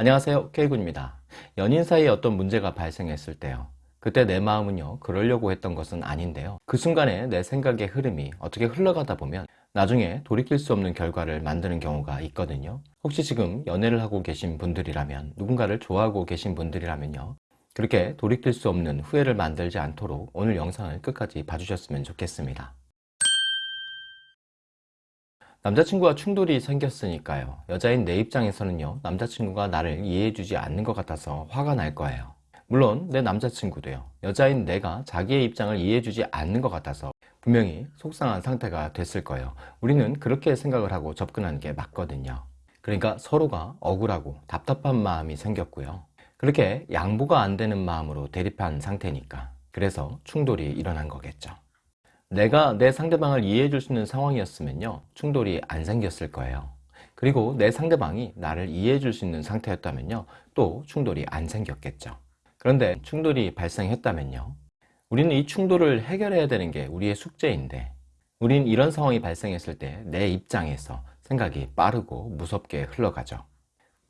안녕하세요 K군입니다. 연인 사이에 어떤 문제가 발생했을 때요. 그때 내 마음은요 그러려고 했던 것은 아닌데요. 그 순간에 내 생각의 흐름이 어떻게 흘러가다 보면 나중에 돌이킬 수 없는 결과를 만드는 경우가 있거든요. 혹시 지금 연애를 하고 계신 분들이라면 누군가를 좋아하고 계신 분들이라면요. 그렇게 돌이킬 수 없는 후회를 만들지 않도록 오늘 영상을 끝까지 봐주셨으면 좋겠습니다 남자친구와 충돌이 생겼으니까요. 여자인 내 입장에서는요 남자친구가 나를 이해해주지 않는 것 같아서 화가 날 거예요. 물론 내 남자친구도요 여자인 내가 자기의 입장을 이해해주지 않는 것 같아서 분명히 속상한 상태가 됐을 거예요. 우리는 그렇게 생각을 하고 접근하는 게 맞거든요. 그러니까 서로가 억울하고 답답한 마음이 생겼고요. 그렇게 양보가 안 되는 마음으로 대립한 상태니까. 그래서 충돌이 일어난 거겠죠 내가 내 상대방을 이해해 줄 수 있는 상황이었으면요 충돌이 안 생겼을 거예요. 그리고 내 상대방이 나를 이해해 줄 수 있는 상태였다면요 또 충돌이 안 생겼겠죠. 그런데 충돌이 발생했다면요 우리는 이 충돌을 해결해야 되는 게 우리의 숙제인데 우린 이런 상황이 발생했을 때 내 입장에서 생각이 빠르고 무섭게 흘러가죠.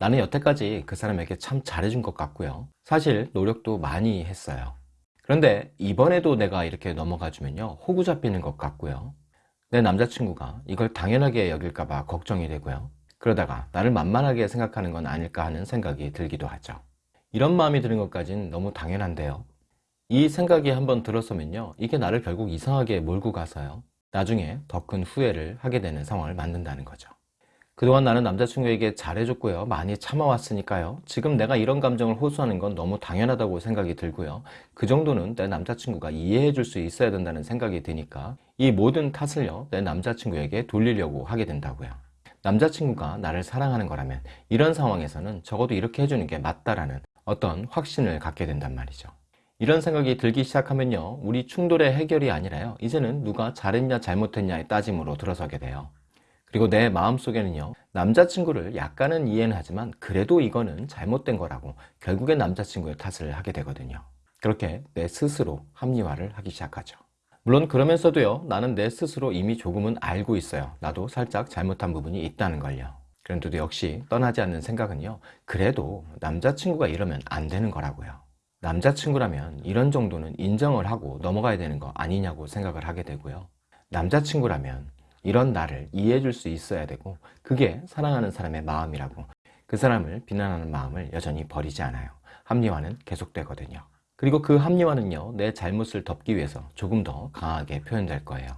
나는 여태까지 그 사람에게 참 잘해준 것 같고요. 사실 노력도 많이 했어요 그런데 이번에도 내가 이렇게 넘어가 주면요 호구 잡히는 것 같고요. 내 남자친구가 이걸 당연하게 여길까봐 걱정이 되고요. 그러다가 나를 만만하게 생각하는 건 아닐까 하는 생각이 들기도 하죠. 이런 마음이 드는 것까진 너무 당연한데요. 이 생각이 한번 들었으면요 이게 나를 결국 이상하게 몰고 가서요 나중에 더 큰 후회를 하게 되는 상황을 만든다는 거죠 그동안 나는 남자친구에게 잘해줬고요. 많이 참아왔으니까요. 지금 내가 이런 감정을 호소하는 건 너무 당연하다고 생각이 들고요. 그 정도는 내 남자친구가 이해해 줄 수 있어야 된다는 생각이 드니까 이 모든 탓을요 내 남자친구에게 돌리려고 하게 된다고요. 남자친구가 나를 사랑하는 거라면 이런 상황에서는 적어도 이렇게 해주는 게 맞다라는 어떤 확신을 갖게 된단 말이죠. 이런 생각이 들기 시작하면요 우리 충돌의 해결이 아니라요 이제는 누가 잘했냐 잘못했냐의 따짐으로 들어서게 돼요 그리고 내 마음속에는요 남자친구를 약간은 이해는 하지만 그래도 이거는 잘못된 거라고 결국엔 남자친구의 탓을 하게 되거든요. 그렇게 내 스스로 합리화를 하기 시작하죠. 물론 그러면서도요 나는 내 스스로 이미 조금은 알고 있어요. 나도 살짝 잘못한 부분이 있다는 걸요. 그런데도 역시 떠나지 않는 생각은요 그래도 남자친구가 이러면 안 되는 거라고요. 남자친구라면 이런 정도는 인정을 하고 넘어가야 되는 거 아니냐고 생각을 하게 되고요. 남자친구라면 이런 나를 이해해 줄 수 있어야 되고 그게 사랑하는 사람의 마음이라고. 그 사람을 비난하는 마음을 여전히 버리지 않아요. 합리화는 계속되거든요. 그리고 그 합리화는요 내 잘못을 덮기 위해서 조금 더 강하게 표현될 거예요.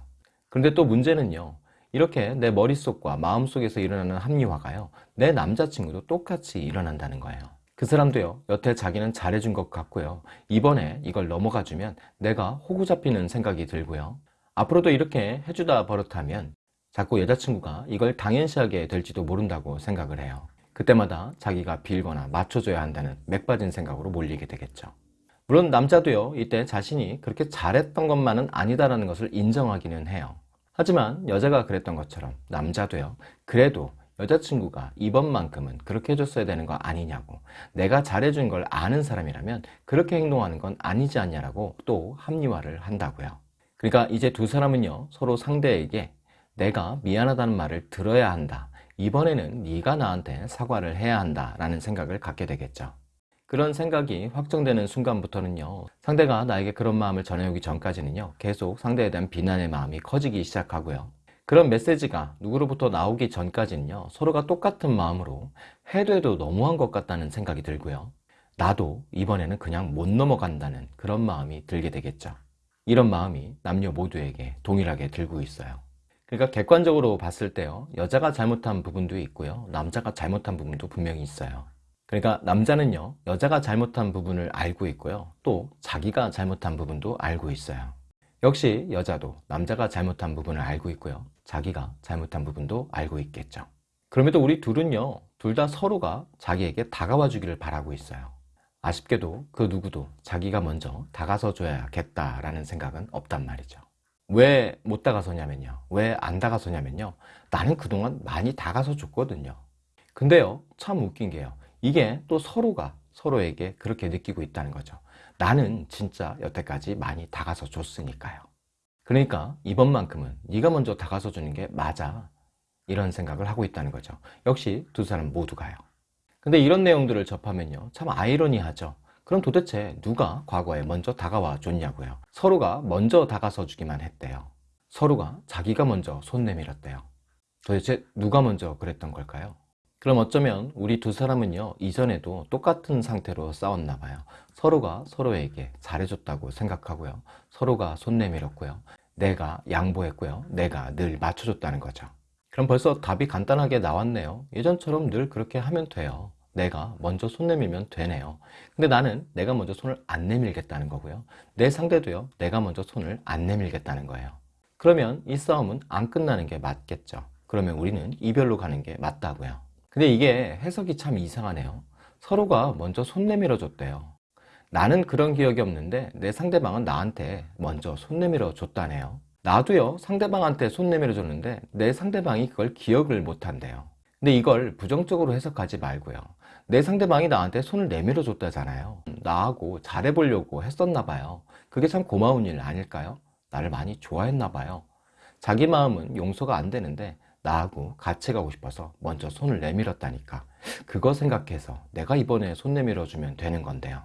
그런데 또 문제는요 이렇게 내 머릿속과 마음속에서 일어나는 합리화가요 내 남자친구도 똑같이 일어난다는 거예요. 그 사람도요 여태 자기는 잘해준 것 같고요 이번에 이걸 넘어가 주면 내가 호구 잡히는 생각이 들고요. 앞으로도 이렇게 해주다 버릇하면 자꾸 여자친구가 이걸 당연시하게 될지도 모른다고 생각을 해요. 그때마다 자기가 빌거나 맞춰줘야 한다는 맥빠진 생각으로 몰리게 되겠죠. 물론 남자도요 이때 자신이 그렇게 잘했던 것만은 아니다라는 것을 인정하기는 해요. 하지만 여자가 그랬던 것처럼 남자도요 그래도 여자친구가 이번만큼은 그렇게 해줬어야 되는 거 아니냐고 내가 잘해준 걸 아는 사람이라면 그렇게 행동하는 건 아니지 않냐라고 또 합리화를 한다고요. 그러니까 이제 두 사람은요 서로 상대에게 내가 미안하다는 말을 들어야 한다. 이번에는 네가 나한테 사과를 해야 한다 라는 생각을 갖게 되겠죠. 그런 생각이 확정되는 순간부터는요 상대가 나에게 그런 마음을 전해오기 전까지는요 계속 상대에 대한 비난의 마음이 커지기 시작하고요. 그런 메시지가 누구로부터 나오기 전까지는요 서로가 똑같은 마음으로 해도 해도 너무한 것 같다는 생각이 들고요. 나도 이번에는 그냥 못 넘어간다는 그런 마음이 들게 되겠죠. 이런 마음이 남녀 모두에게 동일하게 들고 있어요 그러니까 객관적으로 봤을 때요 여자가 잘못한 부분도 있고요 남자가 잘못한 부분도 분명히 있어요. 그러니까 남자는요 여자가 잘못한 부분을 알고 있고요 또 자기가 잘못한 부분도 알고 있어요. 역시 여자도 남자가 잘못한 부분을 알고 있고요 자기가 잘못한 부분도 알고 있겠죠. 그럼에도 우리 둘은요 둘 다 서로가 자기에게 다가와 주기를 바라고 있어요. 아쉽게도 그 누구도 자기가 먼저 다가서 줘야겠다라는 생각은 없단 말이죠 왜 못 다가서냐면요. 왜 안 다가서냐면요. 나는 그동안 많이 다가서 줬거든요. 근데요 참 웃긴 게요. 이게 또 서로가 서로에게 그렇게 느끼고 있다는 거죠. 나는 진짜 여태까지 많이 다가서 줬으니까요. 그러니까 이번만큼은 네가 먼저 다가서 주는 게 맞아. 이런 생각을 하고 있다는 거죠. 역시 두 사람 모두가요. 근데 이런 내용들을 접하면요. 참 아이러니하죠 그럼 도대체 누가 과거에 먼저 다가와 줬냐고요. 서로가 먼저 다가서 주기만 했대요. 서로가 자기가 먼저 손 내밀었대요. 도대체 누가 먼저 그랬던 걸까요? 그럼 어쩌면 우리 두 사람은요 이전에도 똑같은 상태로 싸웠나 봐요. 서로가 서로에게 잘해줬다고 생각하고요. 서로가 손 내밀었고요. 내가 양보했고요. 내가 늘 맞춰줬다는 거죠. 그럼 벌써 답이 간단하게 나왔네요. 예전처럼 늘 그렇게 하면 돼요 내가 먼저 손 내밀면 되네요. 근데 나는 내가 먼저 손을 안 내밀겠다는 거고요. 내 상대도요 내가 먼저 손을 안 내밀겠다는 거예요. 그러면 이 싸움은 안 끝나는 게 맞겠죠. 그러면 우리는 이별로 가는 게 맞다고요. 근데 이게 해석이 참 이상하네요. 서로가 먼저 손 내밀어 줬대요. 나는 그런 기억이 없는데 내 상대방은 나한테 먼저 손 내밀어 줬다네요. 나도요 상대방한테 손 내밀어 줬는데 내 상대방이 그걸 기억을 못 한대요. 근데 이걸 부정적으로 해석하지 말고요 내 상대방이 나한테 손을 내밀어 줬다잖아요. 나하고 잘해보려고 했었나 봐요. 그게 참 고마운 일 아닐까요? 나를 많이 좋아했나 봐요. 자기 마음은 용서가 안 되는데 나하고 같이 가고 싶어서 먼저 손을 내밀었다니까. 그거 생각해서 내가 이번에 손 내밀어 주면 되는 건데요.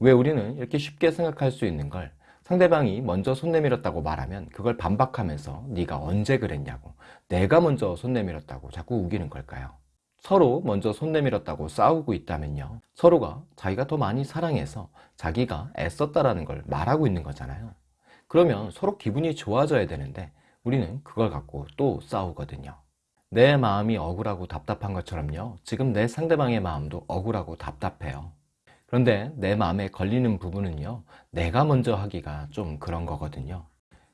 왜 우리는 이렇게 쉽게 생각할 수 있는 걸? 상대방이 먼저 손 내밀었다고 말하면 그걸 반박하면서 네가 언제 그랬냐고 내가 먼저 손 내밀었다고 자꾸 우기는 걸까요? 서로 먼저 손 내밀었다고 싸우고 있다면요. 서로가 자기가 더 많이 사랑해서 자기가 애썼다라는 걸 말하고 있는 거잖아요. 그러면 서로 기분이 좋아져야 되는데 우리는 그걸 갖고 또 싸우거든요. 내 마음이 억울하고 답답한 것처럼요. 지금 내 상대방의 마음도 억울하고 답답해요. 그런데 내 마음에 걸리는 부분은요. 내가 먼저 하기가 좀 그런 거거든요.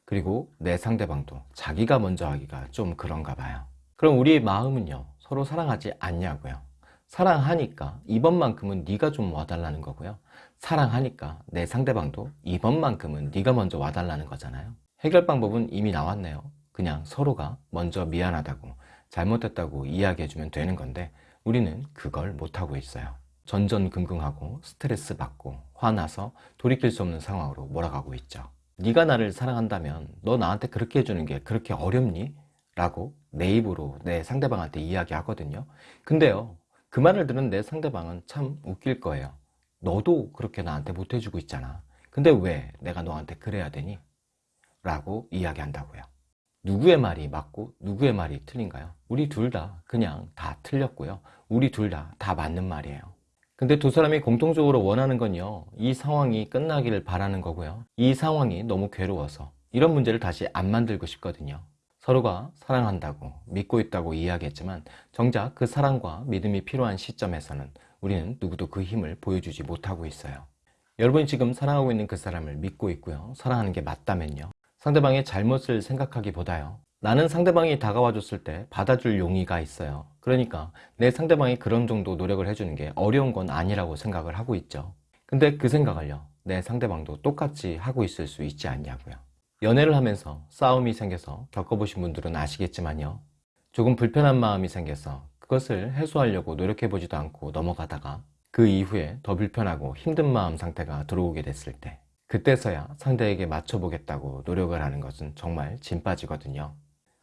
그리고 내 상대방도 자기가 먼저 하기가 좀 그런가 봐요. 그럼 우리 마음은요 서로 사랑하지 않냐고요. 사랑하니까 이번만큼은 네가 좀 와달라는 거고요. 사랑하니까 내 상대방도 이번만큼은 네가 먼저 와달라는 거잖아요. 해결 방법은 이미 나왔네요. 그냥 서로가 먼저 미안하다고 잘못했다고 이야기해주면 되는 건데 우리는 그걸 못하고 있어요. 전전긍긍하고 스트레스 받고 화나서 돌이킬 수 없는 상황으로 몰아가고 있죠. 네가 나를 사랑한다면 너 나한테 그렇게 해주는 게 그렇게 어렵니? 라고 내 입으로 내 상대방한테 이야기하거든요. 근데요 그 말을 들은 내 상대방은 참 웃길 거예요 너도 그렇게 나한테 못해주고 있잖아. 근데 왜 내가 너한테 그래야 되니? 라고 이야기한다고요. 누구의 말이 맞고 누구의 말이 틀린가요? 우리 둘 다 그냥 다 틀렸고요. 우리 둘 다다 맞는 말이에요. 근데 두 사람이 공통적으로 원하는 건요 이 상황이 끝나기를 바라는 거고요. 이 상황이 너무 괴로워서 이런 문제를 다시 안 만들고 싶거든요 서로가 사랑한다고 믿고 있다고 이야기했지만 정작 그 사랑과 믿음이 필요한 시점에서는 우리는 누구도 그 힘을 보여주지 못하고 있어요. 여러분이 지금 사랑하고 있는 그 사람을 믿고 있고요. 사랑하는 게 맞다면요. 상대방의 잘못을 생각하기보다요. 나는 상대방이 다가와 줬을 때 받아줄 용의가 있어요. 그러니까 내 상대방이 그런 정도 노력을 해주는 게 어려운 건 아니라고 생각을 하고 있죠. 근데 그 생각을요. 내 상대방도 똑같이 하고 있을 수 있지 않냐고요 연애를 하면서 싸움이 생겨서 겪어보신 분들은 아시겠지만요. 조금 불편한 마음이 생겨서 그것을 해소하려고 노력해보지도 않고 넘어가다가 그 이후에 더 불편하고 힘든 마음 상태가 들어오게 됐을 때 그때서야 상대에게 맞춰보겠다고 노력을 하는 것은 정말 진 빠지거든요.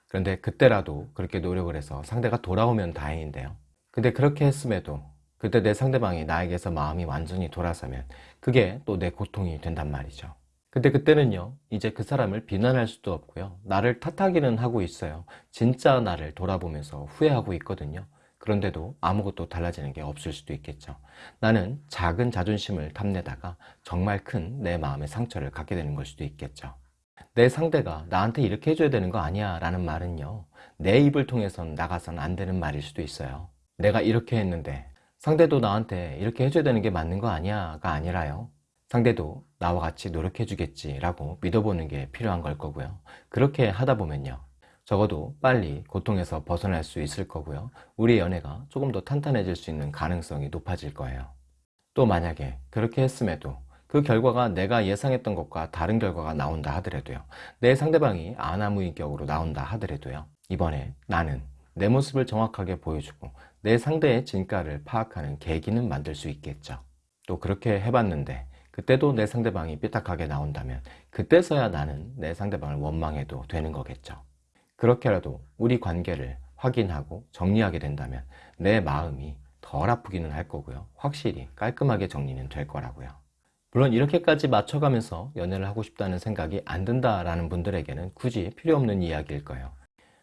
그런데 그때라도 그렇게 노력을 해서 상대가 돌아오면 다행인데요. 근데 그렇게 했음에도 그때 내 상대방이 나에게서 마음이 완전히 돌아서면 그게 또 내 고통이 된단 말이죠 근데 그때는요 이제 그 사람을 비난할 수도 없고요. 나를 탓하기는 하고 있어요. 진짜 나를 돌아보면서 후회하고 있거든요. 그런데도 아무것도 달라지는 게 없을 수도 있겠죠. 나는 작은 자존심을 탐내다가 정말 큰 내 마음의 상처를 갖게 되는 걸 수도 있겠죠. 내 상대가 나한테 이렇게 해줘야 되는 거 아니야 라는 말은요 내 입을 통해선 나가선 안 되는 말일 수도 있어요. 내가 이렇게 했는데 상대도 나한테 이렇게 해줘야 되는 게 맞는 거 아니야 가 아니라요 상대도 나와 같이 노력해 주겠지 라고 믿어보는 게 필요한 걸 거고요. 그렇게 하다 보면요. 적어도 빨리 고통에서 벗어날 수 있을 거고요. 우리 연애가 조금 더 탄탄해질 수 있는 가능성이 높아질 거예요. 또 만약에 그렇게 했음에도 그 결과가 내가 예상했던 것과 다른 결과가 나온다 하더라도요. 내 상대방이 아나무인격으로 나온다 하더라도요. 이번에 나는 내 모습을 정확하게 보여주고 내 상대의 진가를 파악하는 계기는 만들 수 있겠죠. 또 그렇게 해봤는데 그때도 내 상대방이 삐딱하게 나온다면 그때서야 나는 내 상대방을 원망해도 되는 거겠죠 그렇게라도 우리 관계를 확인하고 정리하게 된다면 내 마음이 덜 아프기는 할 거고요. 확실히 깔끔하게 정리는 될 거라고요. 물론 이렇게까지 맞춰가면서 연애를 하고 싶다는 생각이 안 든다라는 분들에게는 굳이 필요 없는 이야기일 거예요.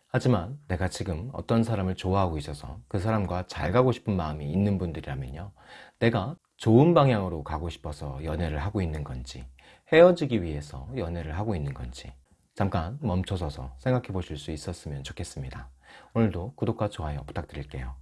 하지만 내가 지금 어떤 사람을 좋아하고 있어서 그 사람과 잘 가고 싶은 마음이 있는 분들이라면요. 내가 좋은 방향으로 가고 싶어서 연애를 하고 있는 건지 헤어지기 위해서 연애를 하고 있는 건지 잠깐 멈춰서서 생각해 보실 수 있었으면 좋겠습니다. 오늘도 구독과 좋아요 부탁드릴게요.